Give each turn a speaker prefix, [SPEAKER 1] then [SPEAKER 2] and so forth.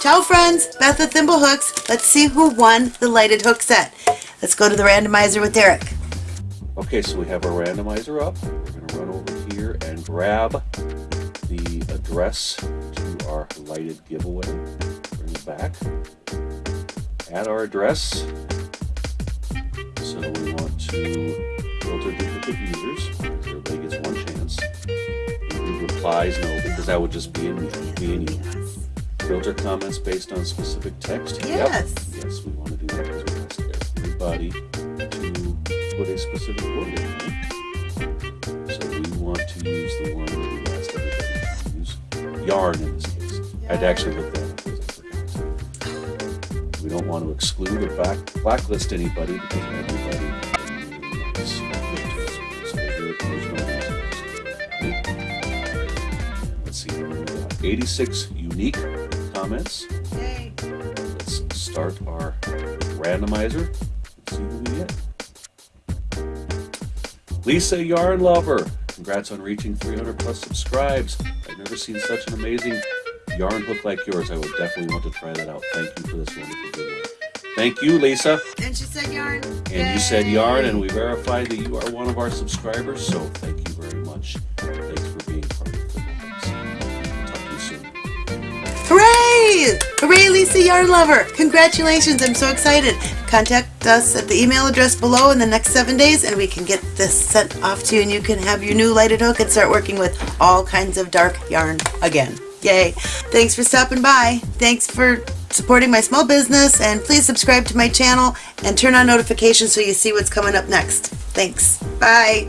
[SPEAKER 1] Ciao friends, Beth at Thimblehooks. Let's see who won the lighted hook set. Let's go to the randomizer with Derek.
[SPEAKER 2] Okay, so we have our randomizer up. We're going to run over here and grab the address to our lighted giveaway. Bring it back. Add our address. So we want to filter duplicate users. Everybody gets one chance. Replies no, because that would just be in me, in you. Filter comments based on specific text.
[SPEAKER 1] Yes.
[SPEAKER 2] Yep. Yes, we want to do that because we asked everybody to put a specific word in there. So we want to use the one that we asked everybody to use. Yarn in this case. I'd actually look that up because I forgot. We don't want to exclude or back, blacklist anybody because everybody has been really nice. So there- there's no reason. Let's see, here we got 86 unique comments.
[SPEAKER 1] Yay.
[SPEAKER 2] Let's start our randomizer. Let's see who we get. Lisa Yarn Lover, congrats on reaching 300 plus subscribes. I've never seen such an amazing yarn hook like yours. I would definitely want to try that out. Thank you for this wonderful giveaway. Thank you, Lisa.
[SPEAKER 1] And she said yarn.
[SPEAKER 2] And you said yarn, and we verified that you are one of our subscribers. So thank you very much. Thanks for
[SPEAKER 1] Hooray! Hooray, Lisa Yarn Lover! Congratulations, I'm so excited. Contact us at the email address below in the next seven days and we can get this sent off to you and you can have your new lighted hook and start working with all kinds of dark yarn again. Yay! Thanks for stopping by. Thanks for supporting my small business and please subscribe to my channel and turn on notifications so you see what's coming up next. Thanks. Bye.